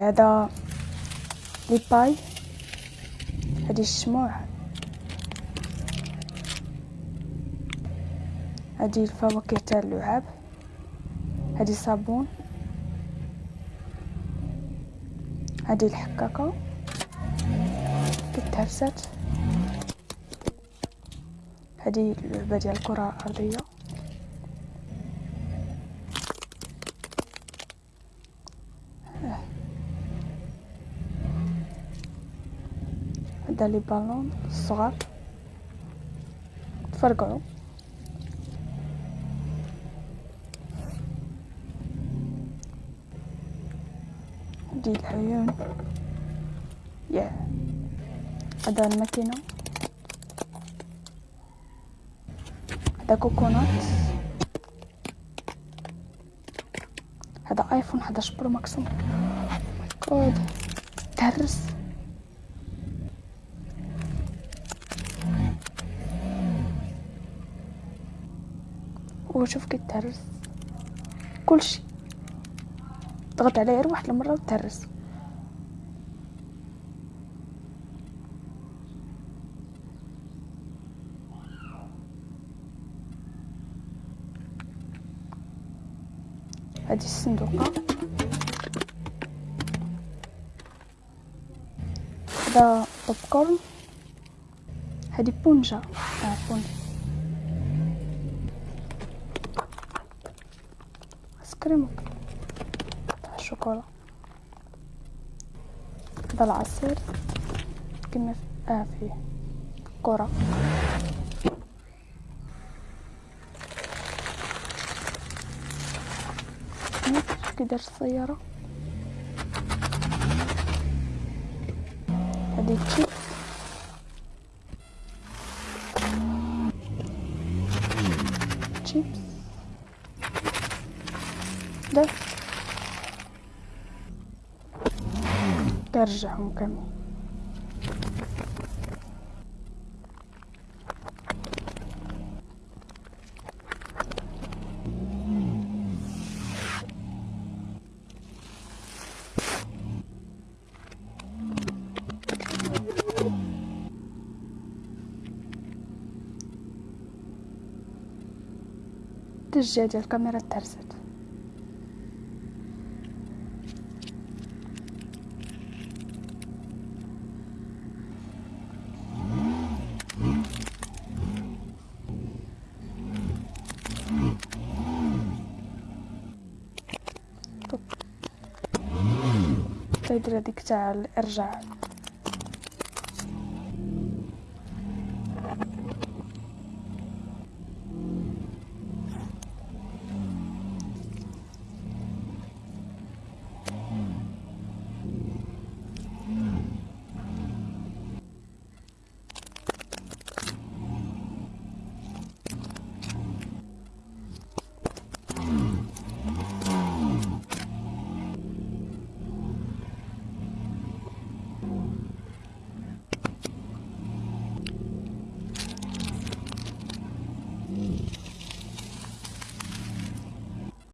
هذا لي باي هذه الشموع. هذه الفواكه تاع اللعاب. هذه صابون. هذه الحكاكه كتهرست هذه اللعبة ديال الكرة الأرضية. هذا les ballons الصغار. تفرقعوا دي العيون. يا هذا الماكينة. هذا coconut. هذا iPhone 11 Pro Max كود. تهرس. وشوف كي تهرس. كلشي. ضغط عليه غير واحد المرة وتهرس. هذه الصندوقه هذا بوب كورن هذه بونجا آه بونجا ايس كريم تاع الشوكولا هذا العصير كما آه فيه كرة كي دار السيارة. هذه تشيبس تشيبس. Да? Державками. Держи, камера терзет. تيدير هذيك تاع الإرجاع.